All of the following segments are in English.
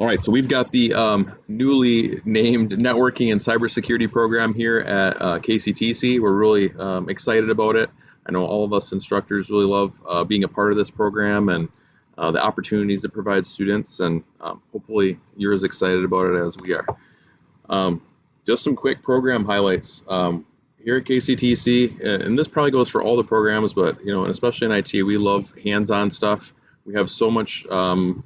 All right, so we've got the um, newly named networking and cybersecurity program here at uh, KCTC. We're really um, excited about it. I know all of us instructors really love uh, being a part of this program and uh, the opportunities it provides students, and um, hopefully you're as excited about it as we are. Um, just some quick program highlights. Here at KCTC, and this probably goes for all the programs, but you know, and especially in IT, we love hands-on stuff. We have so much um,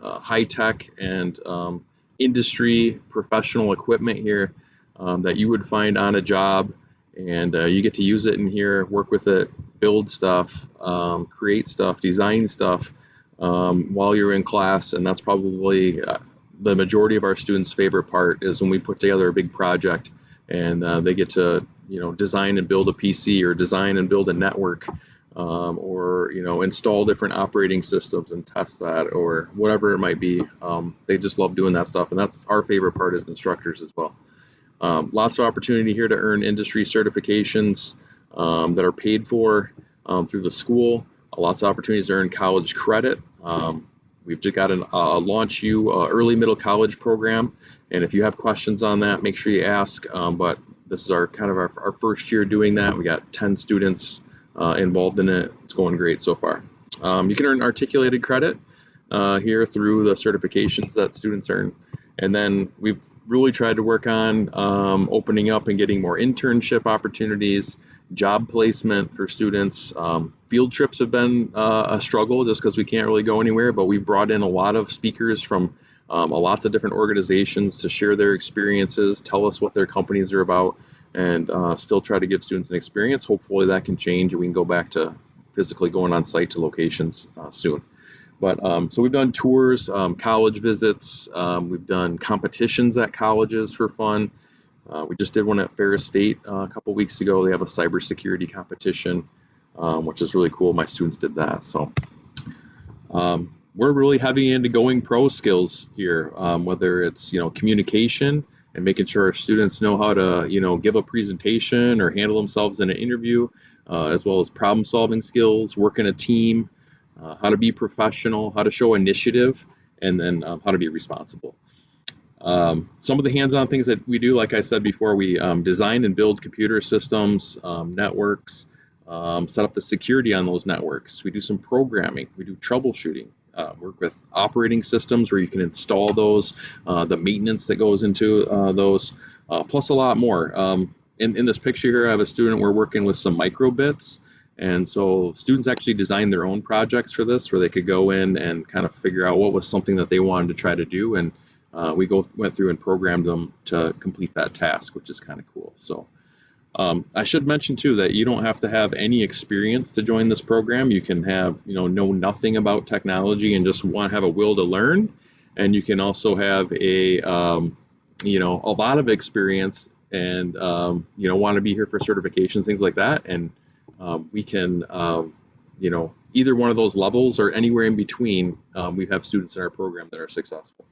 uh, high tech and um, industry professional equipment here um, that you would find on a job and uh, you get to use it in here work with it build stuff um, create stuff design stuff um, while you're in class and that's probably uh, the majority of our students favorite part is when we put together a big project and uh, they get to you know design and build a pc or design and build a network um, or you know install different operating systems and test that or whatever it might be. Um, they just love doing that stuff and that's our favorite part as instructors as well. Um, lots of opportunity here to earn industry certifications um, that are paid for um, through the school. Uh, lots of opportunities to earn college credit. Um, we've just got a uh, launch you uh, early middle college program and if you have questions on that make sure you ask but this is our kind of our, our first year doing that we got 10 students uh, involved in it. It's going great so far. Um, you can earn articulated credit uh, here through the certifications that students earn. And then we've really tried to work on um, opening up and getting more internship opportunities, job placement for students. Um, field trips have been uh, a struggle just because we can't really go anywhere, but we've brought in a lot of speakers from um, lots of different organizations to share their experiences, tell us what their companies are about, and uh, still try to give students an experience. Hopefully that can change and we can go back to physically going on site to locations uh, soon. But um, so we've done tours, um, college visits, um, we've done competitions at colleges for fun. Uh, we just did one at Ferris State uh, a couple weeks ago. They have a cybersecurity competition, um, which is really cool. My students did that. So um, we're really heavy into going pro skills here, um, whether it's you know communication, and making sure our students know how to, you know, give a presentation or handle themselves in an interview, uh, as well as problem solving skills, work in a team, uh, how to be professional, how to show initiative, and then um, how to be responsible. Um, some of the hands-on things that we do, like I said before, we um, design and build computer systems, um, networks, um, set up the security on those networks. We do some programming, we do troubleshooting, uh, work with operating systems where you can install those, uh, the maintenance that goes into uh, those, uh, plus a lot more. Um, in, in this picture here, I have a student, we're working with some microbits. And so students actually designed their own projects for this where they could go in and kind of figure out what was something that they wanted to try to do. And uh, we go went through and programmed them to complete that task, which is kind of cool. So um, I should mention too that you don't have to have any experience to join this program. You can have, you know, know nothing about technology and just want to have a will to learn. And you can also have a, um, you know, a lot of experience and, um, you know, want to be here for certifications, things like that. And um, we can, um, you know, either one of those levels or anywhere in between, um, we have students in our program that are successful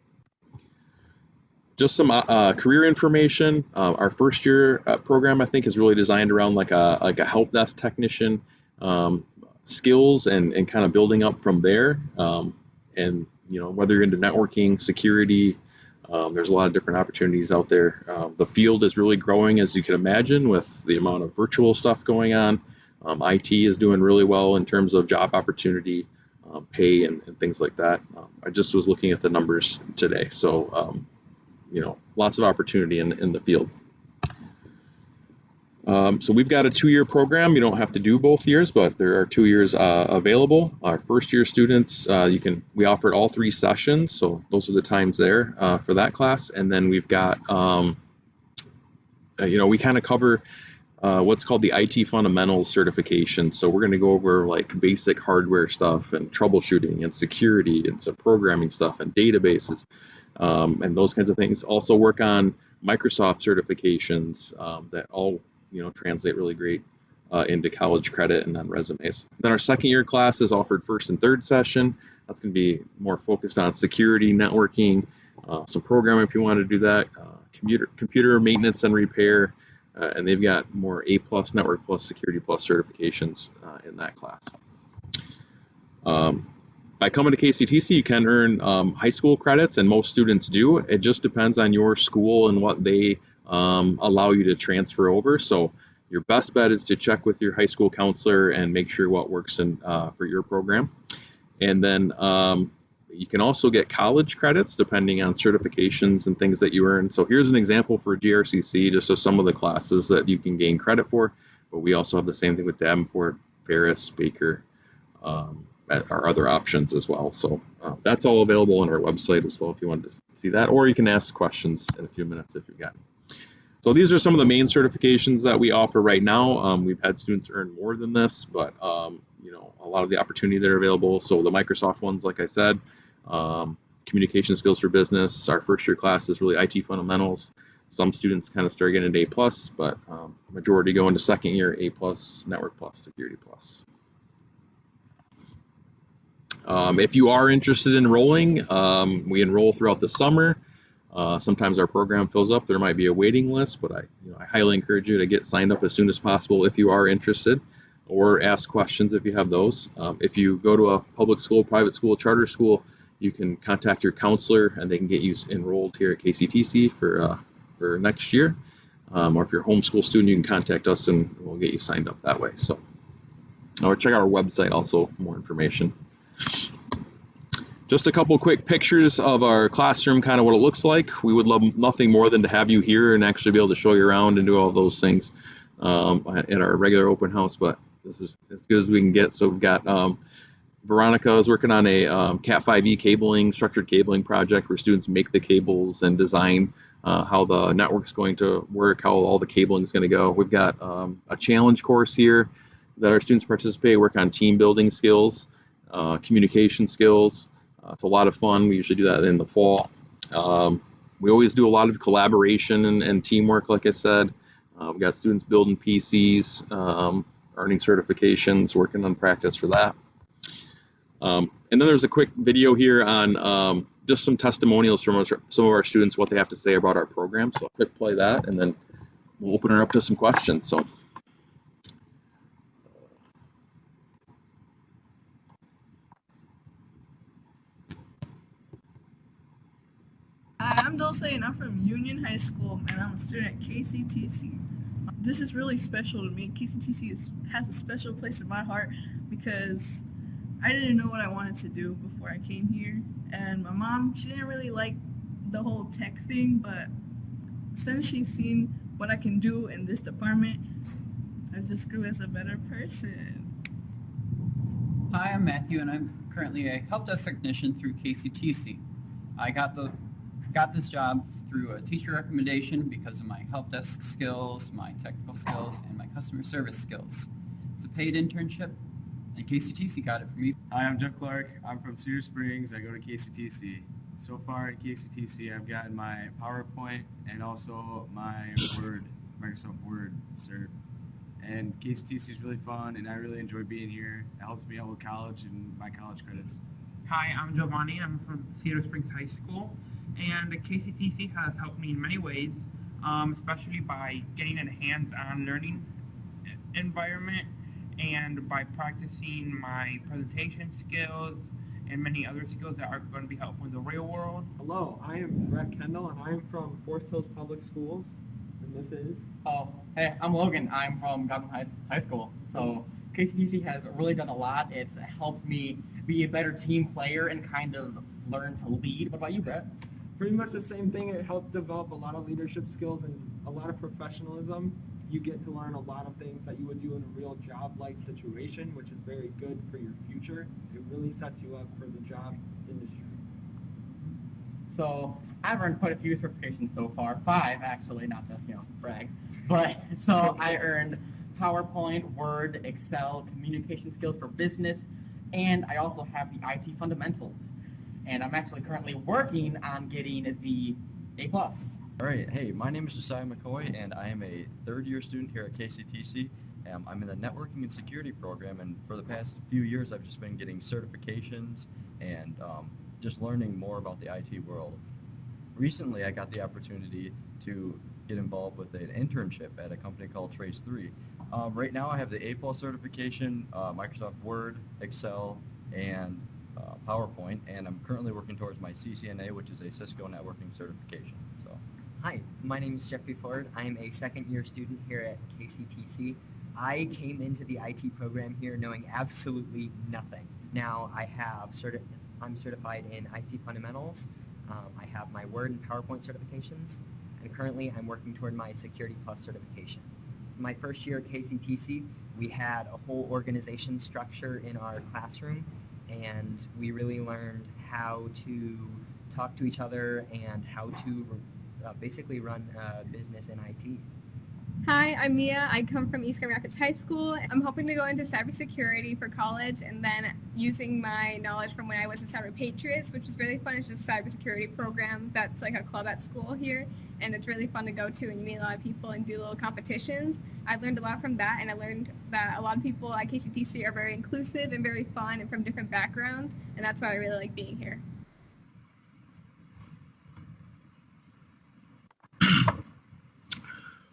just some uh, uh, career information. Uh, our first year uh, program, I think, is really designed around like a like a help desk technician um, skills and and kind of building up from there. Um, and you know whether you're into networking, security, um, there's a lot of different opportunities out there. Um, the field is really growing, as you can imagine, with the amount of virtual stuff going on. Um, IT is doing really well in terms of job opportunity. Um, pay and, and, things like that. I just was looking at the numbers today, so you know, lots of opportunity in, in the field. Um, so we've got a two-year program. You don't have to do both years, but there are two years uh, available. Our first-year students, uh, you can we offered all three sessions, so those are the times there uh, for that class. And then we've got, um, uh, you know, we kind of cover uh, what's called the IT fundamentals certification. So we're going to go over like basic hardware stuff and troubleshooting and security and some programming stuff and databases um, and those kinds of things. Also work on Microsoft certifications um, that all you know translate really great uh, into college credit and on resumes. Then our second year class is offered first and third session. That's going to be more focused on security, networking, uh, some programming if you want to do that, uh, computer computer maintenance and repair, uh, and they've got more A plus, Network plus, Security plus certifications uh, in that class. Um, by coming to KCTC, you can earn um, high school credits, and most students do. It just depends on your school and what they um, allow you to transfer over. So your best bet is to check with your high school counselor and make sure what works in, uh, for your program. And then um, you can also get college credits depending on certifications and things that you earn. So here's an example for GRCC, just of some of the classes that you can gain credit for. But we also have the same thing with Davenport, Ferris, Baker, um, our other options as well. So uh, that's all available on our website as well if you wanted to see that, or you can ask questions in a few minutes if you've got. Any. So these are some of the main certifications that we offer right now. Um, we've had students earn more than this, but um, you know a lot of the opportunity that are available. So the Microsoft ones, like I said, um, communication skills for business. Our first year class is really IT fundamentals. Some students kind of start getting an A plus, but um, majority go into second year A plus, network plus, security plus. Um, if you are interested in enrolling, um, we enroll throughout the summer. Uh, sometimes our program fills up. There might be a waiting list, but I, you know, I highly encourage you to get signed up as soon as possible if you are interested, or ask questions if you have those. Um, if you go to a public school, private school, charter school, you can contact your counselor and they can get you enrolled here at KCTC for uh, for next year. Um, or if you're a homeschool student, you can contact us and we'll get you signed up that way. So, or check out our website also for more information. Just a couple quick pictures of our classroom, kind of what it looks like. We would love nothing more than to have you here and actually be able to show you around and do all those things um, at our regular open house, but this is as good as we can get. So we've got um, Veronica is working on a um, Cat5e cabling, structured cabling project where students make the cables and design uh, how the network's going to work, how all the cabling is going to go. We've got um, a challenge course here that our students participate, work on team building skills, uh, communication skills, uh, it's a lot of fun. We usually do that in the fall. Um, we always do a lot of collaboration and, and teamwork, like I said. Uh, we've got students building PCs, um, earning certifications, working on practice for that. Um, and then there's a quick video here on um, just some testimonials from our, some of our students, what they have to say about our program. So I'll quick play that, and then we'll open her up to some questions. So. Hi, I'm from Union High School and I'm a student at KCTC. Um, this is really special to me. KCTC is, has a special place in my heart because I didn't know what I wanted to do before I came here and my mom, she didn't really like the whole tech thing but since she's seen what I can do in this department, I just grew as a better person. Hi, I'm Matthew and I'm currently a help desk technician through KCTC. I got the got this job through a teacher recommendation because of my help desk skills, my technical skills, and my customer service skills. It's a paid internship, and KCTC got it for me. Hi, I'm Jeff Clark. I'm from Cedar Springs. I go to KCTC. So far at KCTC, I've gotten my PowerPoint and also my Word, Microsoft Word cert. And KCTC is really fun, and I really enjoy being here. It helps me out with college and my college credits. Hi, I'm Giovanni. I'm from Cedar Springs High School and the KCTC has helped me in many ways, um, especially by getting a hands-on learning environment and by practicing my presentation skills and many other skills that are going to be helpful in the real world. Hello, I am Brett Kendall and I'm from Forest Hills Public Schools and this is... Oh, hey, I'm Logan. I'm from Gotham High, High School. So KCTC has really done a lot. It's helped me be a better team player and kind of learn to lead. What about you, Brett? Pretty much the same thing. It helped develop a lot of leadership skills and a lot of professionalism. You get to learn a lot of things that you would do in a real job-like situation, which is very good for your future. It really sets you up for the job industry. So I've earned quite a few certifications so far, five actually, not to you know brag. But so I earned PowerPoint, Word, Excel, communication skills for business, and I also have the IT fundamentals and I'm actually currently working on getting the A+. All right, hey, my name is Josiah McCoy, and I am a third-year student here at KCTC. Um, I'm in the Networking and Security program, and for the past few years, I've just been getting certifications and um, just learning more about the IT world. Recently, I got the opportunity to get involved with an internship at a company called Trace 3. Um, right now I have the A plus certification, uh, Microsoft Word, Excel, and uh, PowerPoint, and I'm currently working towards my CCNA, which is a Cisco networking certification. So, Hi, my name is Jeffrey Ford. I am a second year student here at KCTC. I came into the IT program here knowing absolutely nothing. Now I have certi- I'm certified in IT fundamentals. Um, I have my Word and PowerPoint certifications, and currently I'm working toward my Security Plus certification. My first year at KCTC, we had a whole organization structure in our classroom, and we really learned how to talk to each other and how to uh, basically run a business in IT. Hi, I'm Mia. I come from East Grand Rapids High School. I'm hoping to go into cybersecurity for college and then using my knowledge from when I was in Cyber Patriots, which is really fun. It's just a cybersecurity program that's like a club at school here and it's really fun to go to and you meet a lot of people and do little competitions. I learned a lot from that and I learned that a lot of people at KCTC are very inclusive and very fun and from different backgrounds and that's why I really like being here.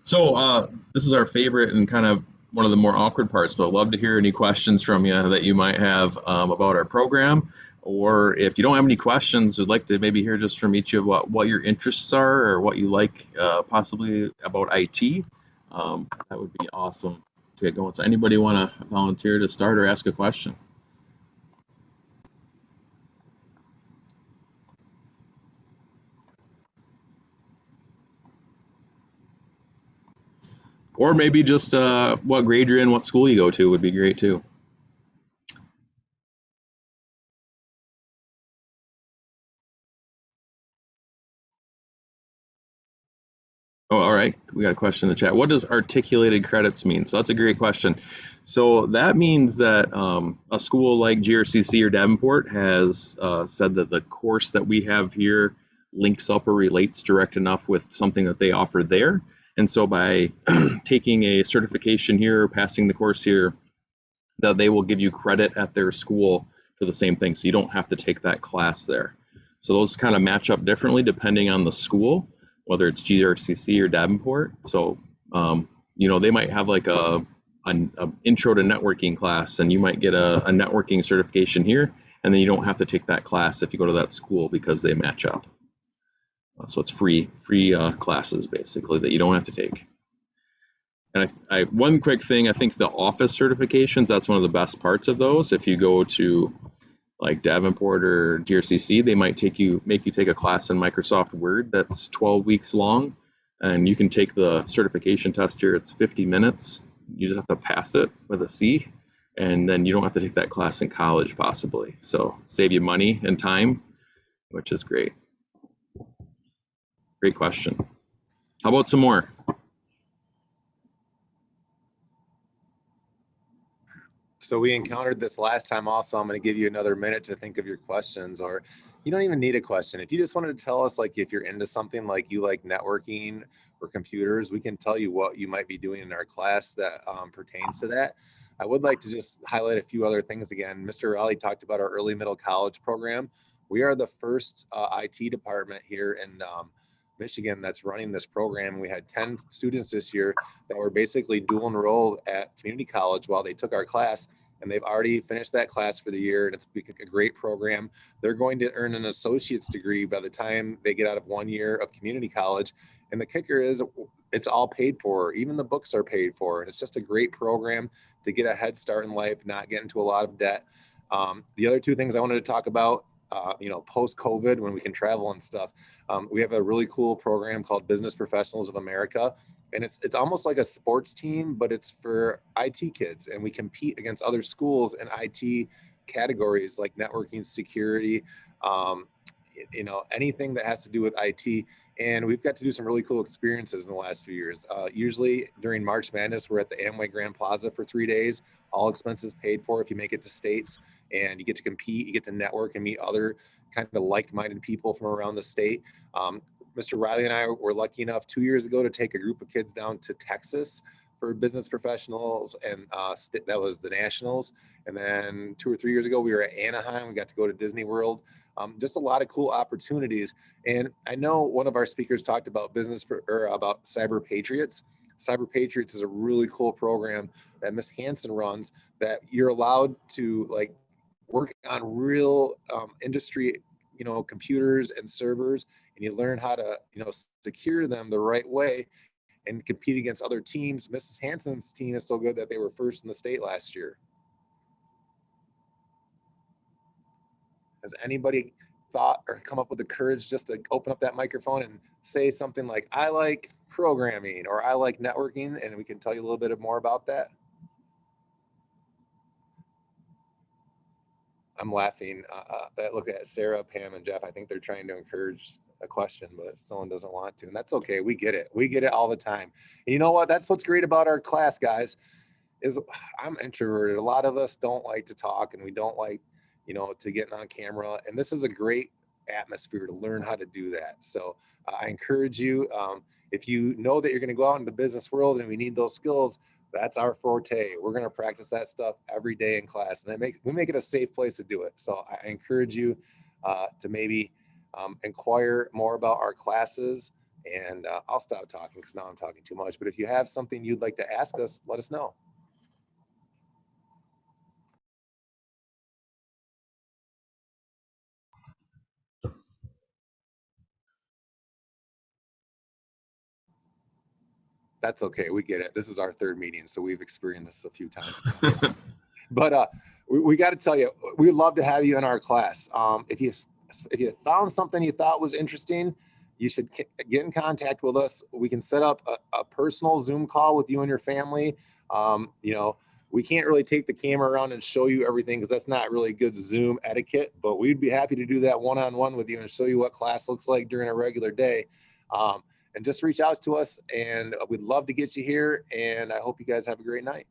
So uh, this is our favorite and kind of one of the more awkward parts, but I'd love to hear any questions from you that you might have um, about our program. Or if you don't have any questions, we'd like to maybe hear just from each of what, what your interests are or what you like uh, possibly about IT. Um, that would be awesome to get going. So anybody want to volunteer to start or ask a question? Or maybe just uh, what grade you're in, what school you go to would be great too. Oh, all right. We got a question in the chat. What does articulated credits mean? So that's a great question. So that means that um, a school like GRCC or Davenport has uh, said that the course that we have here links up or relates direct enough with something that they offer there. And so by taking a certification here, passing the course here, that they will give you credit at their school for the same thing. So you don't have to take that class there. So those kind of match up differently depending on the school, whether it's GRCC or Davenport. So, um, you know, they might have like a, an intro to networking class and you might get a, a networking certification here and then you don't have to take that class if you go to that school because they match up. Uh, so it's free free uh, classes basically that you don't have to take. And I, I, one quick thing, I think the office certifications, that's one of the best parts of those. If you go to like Davenport or GRCC, they might take you make you take a class in Microsoft Word that's 12 weeks long, and you can take the certification test here. It's 50 minutes. You just have to pass it with a C, and then you don't have to take that class in college possibly. So save you money and time, which is great. Great question. How about some more? So we encountered this last time also. I'm going to give you another minute to think of your questions or you don't even need a question. If you just wanted to tell us like if you're into something like you like networking or computers, we can tell you what you might be doing in our class that um, pertains to that. I would like to just highlight a few other things again. Mr. Raleigh talked about our early middle college program. We are the first uh, IT department here in um, Michigan that's running this program. We had 10 students this year that were basically dual enrolled at community college while they took our class and they've already finished that class for the year and it's a great program. They're going to earn an associate's degree by the time they get out of one year of community college. And the kicker is it's all paid for. Even the books are paid for. And it's just a great program to get a head start in life, not get into a lot of debt. Um, the other two things I wanted to talk about uh, you know, post COVID when we can travel and stuff. Um, we have a really cool program called Business Professionals of America, and it's it's almost like a sports team, but it's for IT kids, and we compete against other schools in IT categories like networking, security, um, you know, anything that has to do with IT. And we've got to do some really cool experiences in the last few years. Uh, usually during March Madness, we're at the Amway Grand Plaza for three days, all expenses paid for if you make it to states and you get to compete, you get to network and meet other kind of like-minded people from around the state. Um, Mr. Riley and I were lucky enough two years ago to take a group of kids down to Texas for business professionals, and uh, that was the Nationals. And then two or three years ago, we were at Anaheim. We got to go to Disney World. Um, just a lot of cool opportunities. And I know one of our speakers talked about business or about Cyber Patriots. Cyber Patriots is a really cool program that Miss Hanson runs that you're allowed to like work on real um, industry, you know, computers and servers, and you learn how to, you know, secure them the right way and compete against other teams. Mrs. Hanson's team is so good that they were first in the state last year. Has anybody thought or come up with the courage just to open up that microphone and say something like, I like programming or I like networking, and we can tell you a little bit more about that? I'm laughing. Uh, uh, that look at Sarah, Pam, and Jeff. I think they're trying to encourage a question, but someone doesn't want to, and that's okay. We get it. We get it all the time. And you know what? That's what's great about our class, guys. Is I'm introverted. A lot of us don't like to talk, and we don't like, you know, to get on camera. And this is a great atmosphere to learn how to do that. So uh, I encourage you. Um, if you know that you're going to go out in the business world and we need those skills, that's our forte. We're going to practice that stuff every day in class, and that makes we make it a safe place to do it. So I encourage you uh, to maybe um, inquire more about our classes. And uh, I'll stop talking because now I'm talking too much. But if you have something you'd like to ask us, let us know. That's okay. We get it. This is our third meeting, so we've experienced this a few times. but uh, we, we got to tell you, we'd love to have you in our class. Um, if you if you found something you thought was interesting, you should get in contact with us. We can set up a, a personal Zoom call with you and your family. Um, you know, we can't really take the camera around and show you everything because that's not really good Zoom etiquette. But we'd be happy to do that one-on-one with you and show you what class looks like during a regular day. Um, and just reach out to us, and uh, we'd love to get you here. And I hope you guys have a great night.